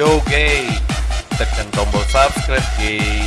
Yo! Tekan tombol subscribe gay!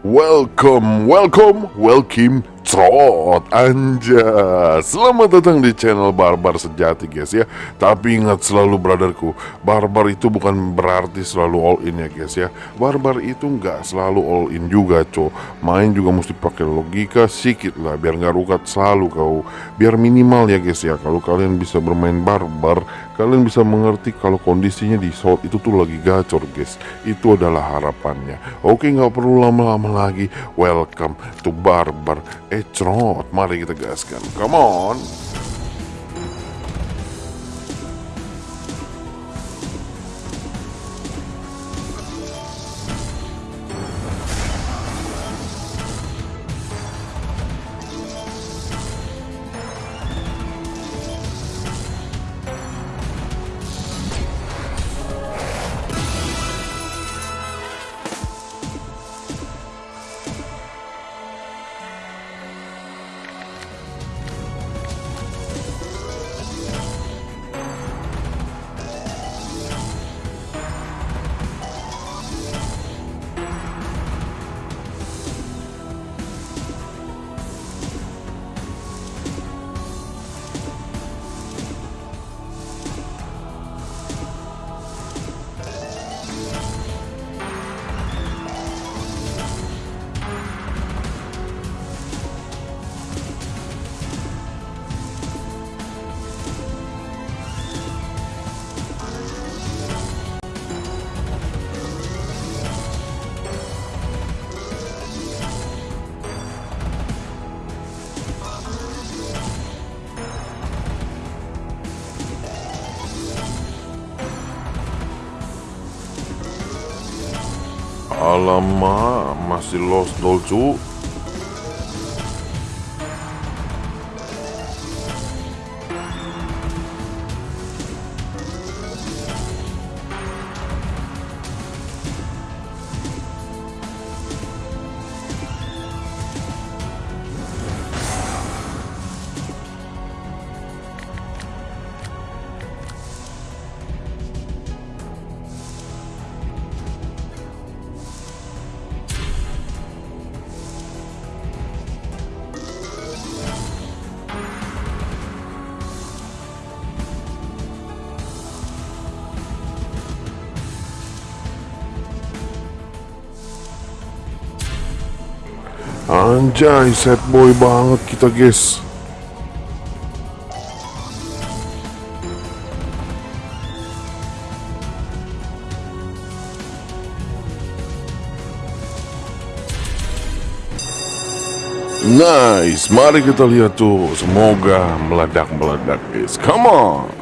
Welcome, welcome, welcome trot anja. Selamat datang di channel Barbar Sejati guys ya. Tapi ingat selalu brotherku, Barbar itu bukan berarti selalu all in ya guys ya. Barbar itu nggak selalu all in juga co. Main juga mesti pakai logika sedikit lah biar nggak rukat selalu kau. Biar minimal ya guys ya. Kalau kalian bisa bermain Barbar, kalian bisa mengerti kalau kondisinya di shot itu tuh lagi gacor guys. Itu adalah harapannya. Oke nggak perlu lama-lama lagi. Welcome to Barbar. Eh trot, mari kita gaskan. Come on. Alamak, masih lost dolcu. Anjay, set boy banget kita guys. Nice, mari kita lihat tuh. Semoga meledak-meledak guys. Come on.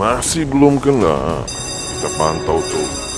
Masih belum kena. Kita pantau tuh.